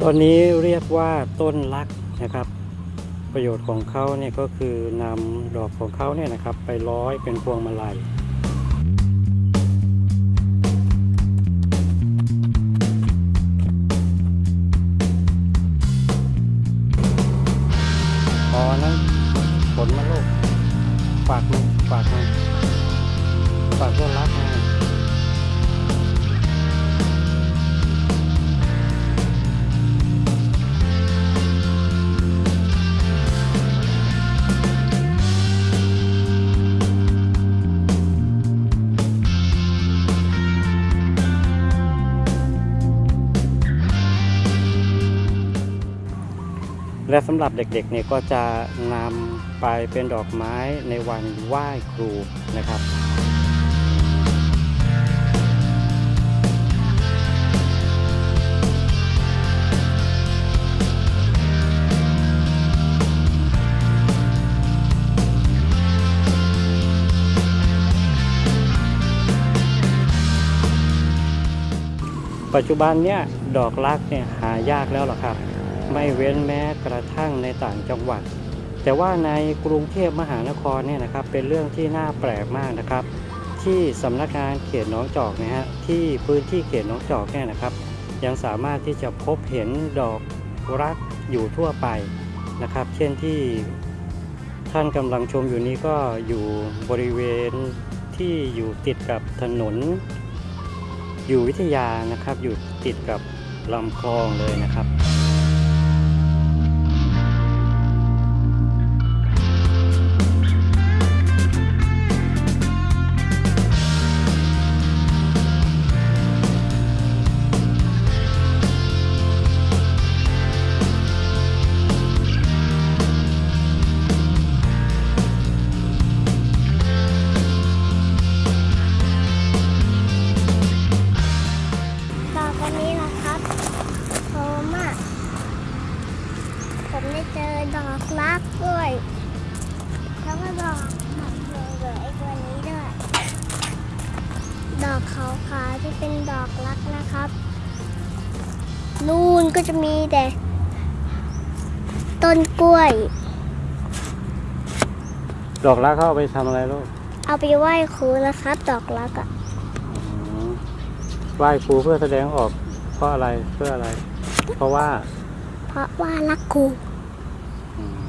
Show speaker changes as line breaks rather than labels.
ต้นนี้เรียกว่าต้นลักนะครับ ประโยชน์ของเขาเนี่ยก็คือนำดอกของเขาเนี่ยนะครับ ไปร้อยเป็นพวงมาลัยพอนั้นผลมาลูกฝากมันฝากมันฝากต้นรักนะ และสำหรับเด็กๆเนี่ยก็จะนำไปเป็นดอกไม้ในวันไหว้ครูนะครับ ปัจจุบันเนี่ยดอกรักเนี่ยหายากแล้วหรอครับ ไม่เว้นแม้กระทั่งในต่างจังหวัด แต่ว่าในกรุงเทพมหานครเนี่ยนะครับเป็นเรื่องที่น่าแปลกมากนะครับ ที่สำนักงานเขตหนองจอกนะฮะที่พื้นที่เขตหนองจอกเนี่ยนะครับ ยังสามารถที่จะพบเห็นดอกรักอยู่ทั่วไปนะครับ เช่นที่ท่านกำลังชมอยู่นี้ก็อยู่บริเวณที่อยู่ติดกับถนน อยู่วิทยานะครับ อยู่ติดกับลำคลองเลยนะครับ
ผมได้เจอดอกรักด้วย แล้วก็ดอกดอกเหลืองๆไอ้ตัวนี้ด้วย ดอกขาวๆที่เป็นดอกรักนะครับ นู่นก็จะมีแต่ ต้นกล้วย
ดอกรักเขาเอาไปทำอะไรลูก
เอาไปไหว้ครูนะครับ ดอกรักอะ
อืมไหว้ครูเพื่อแสดงออกเพราะอะไรเพื่ออะไร เพราะว่า
เพราะว่ารักครู
อ Mm.